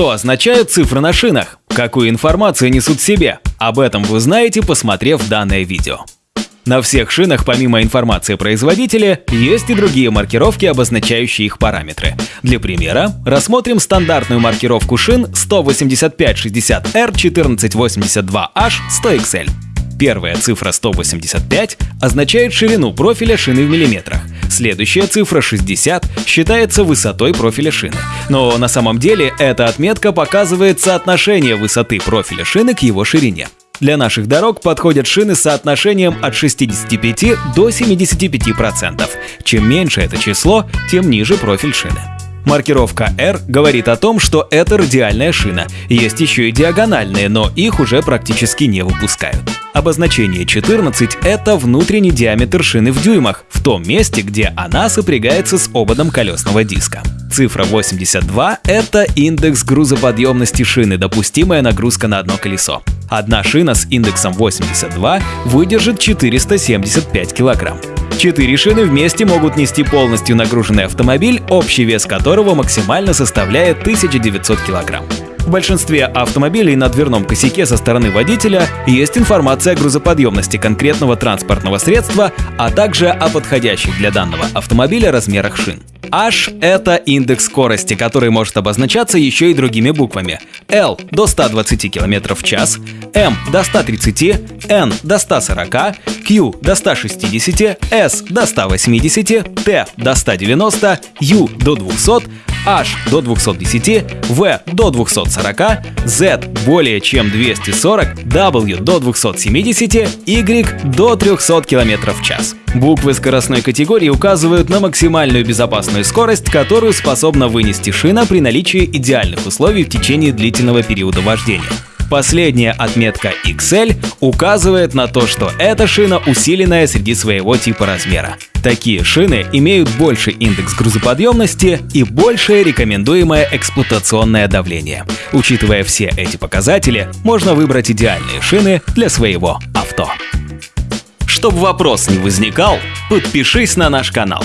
Что означают цифры на шинах? Какую информацию несут в себе? Об этом вы узнаете, посмотрев данное видео. На всех шинах, помимо информации производителя, есть и другие маркировки, обозначающие их параметры. Для примера, рассмотрим стандартную маркировку шин 18560R 1482H 100XL. Первая цифра 185 означает ширину профиля шины в миллиметрах. Следующая цифра 60 считается высотой профиля шины. Но на самом деле эта отметка показывает соотношение высоты профиля шины к его ширине. Для наших дорог подходят шины с соотношением от 65 до 75%. Чем меньше это число, тем ниже профиль шины. Маркировка R говорит о том, что это радиальная шина. Есть еще и диагональные, но их уже практически не выпускают. Обозначение 14 — это внутренний диаметр шины в дюймах, в том месте, где она сопрягается с ободом колесного диска. Цифра 82 — это индекс грузоподъемности шины, допустимая нагрузка на одно колесо. Одна шина с индексом 82 выдержит 475 килограмм. Четыре шины вместе могут нести полностью нагруженный автомобиль, общий вес которого максимально составляет 1900 килограмм. В большинстве автомобилей на дверном косяке со стороны водителя есть информация о грузоподъемности конкретного транспортного средства, а также о подходящих для данного автомобиля размерах шин. H — это индекс скорости, который может обозначаться еще и другими буквами. L — до 120 км в час, M — до 130, N — до 140, Q — до 160, S — до 180, T — до 190, U — до 200, H до 210, V до 240, Z более чем 240, W до 270, Y до 300 км в час. Буквы скоростной категории указывают на максимальную безопасную скорость, которую способна вынести шина при наличии идеальных условий в течение длительного периода вождения. Последняя отметка XL указывает на то, что эта шина усиленная среди своего типа размера. Такие шины имеют больший индекс грузоподъемности и большее рекомендуемое эксплуатационное давление. Учитывая все эти показатели, можно выбрать идеальные шины для своего авто. Чтобы вопрос не возникал, подпишись на наш канал.